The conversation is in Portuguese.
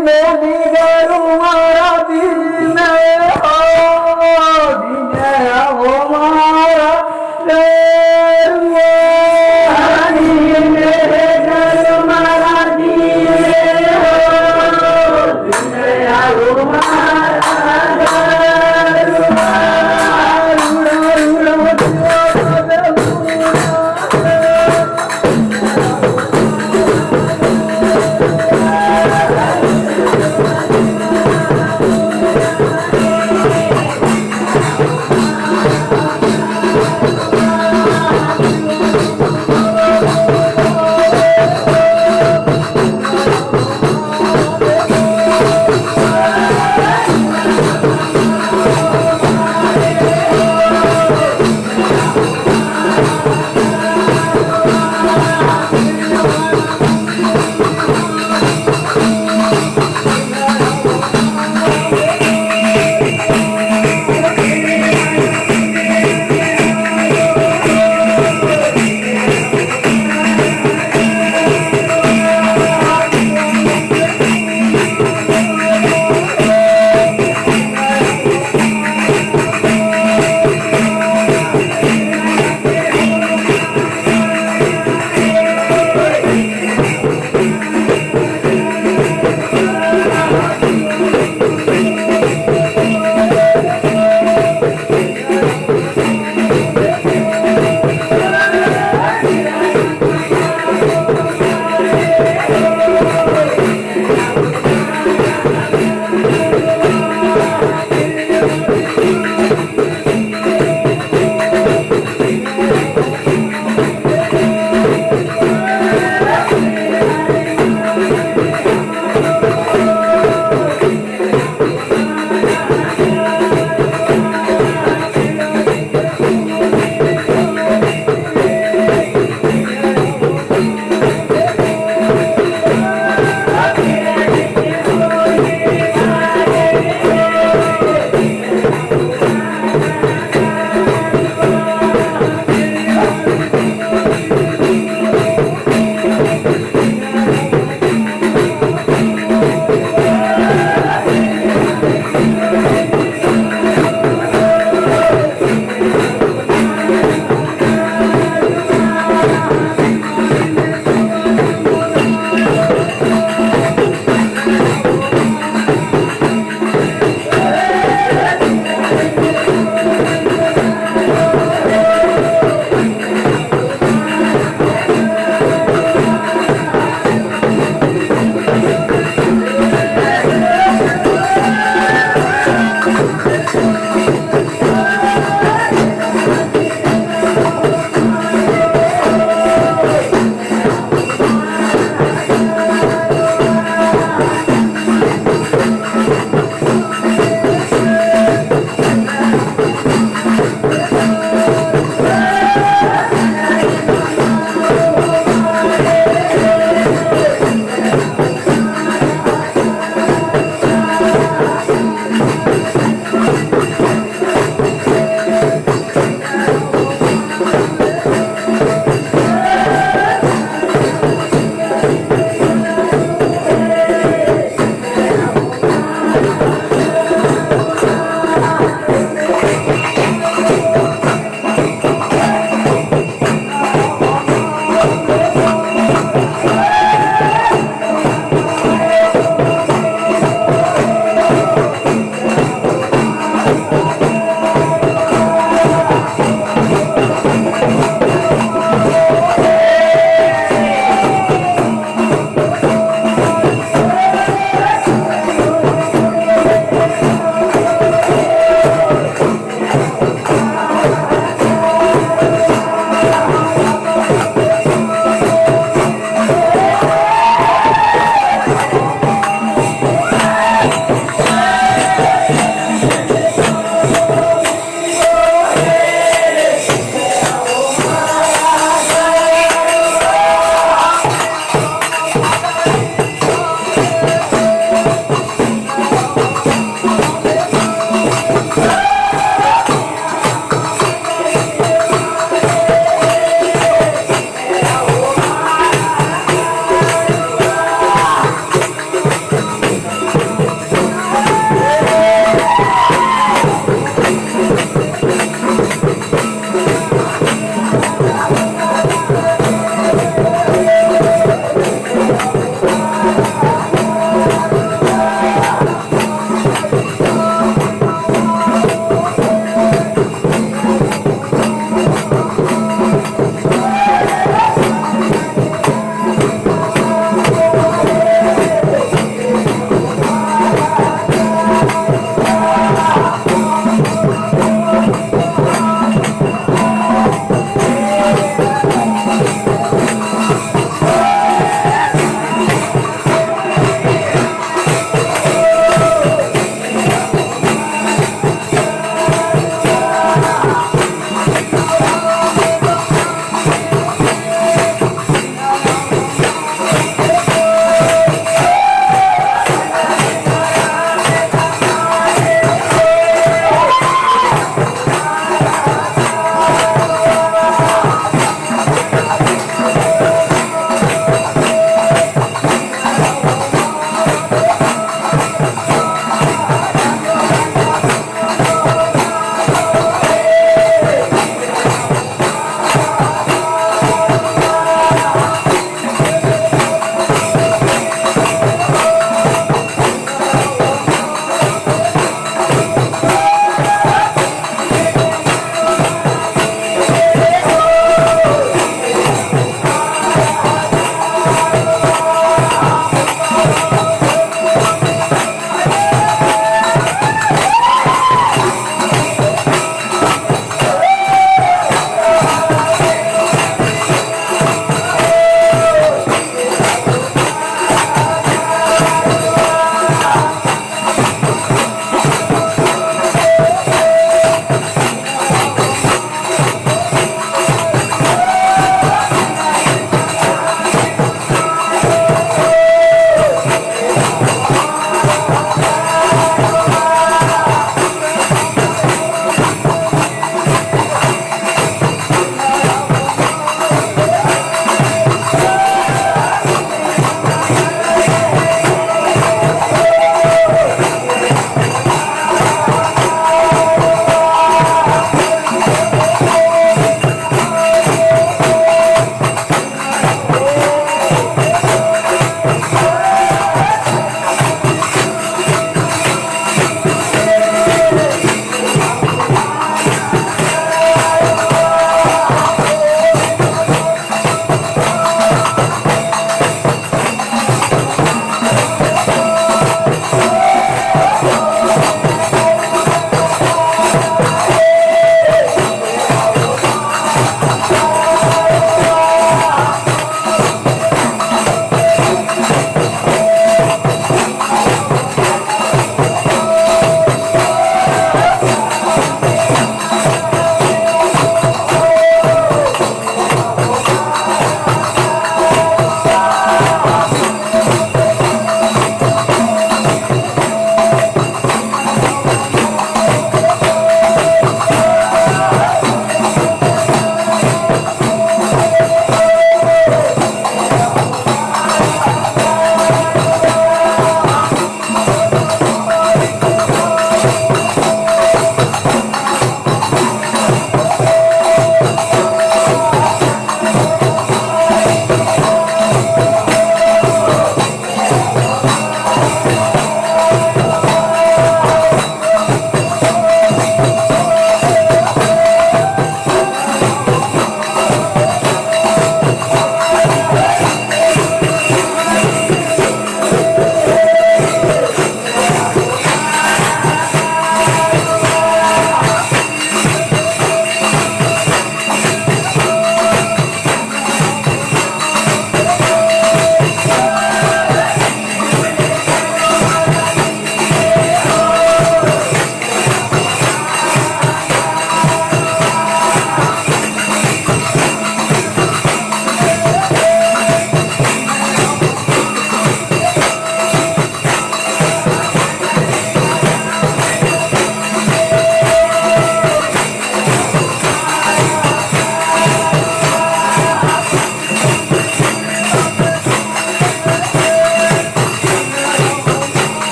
meu amigo.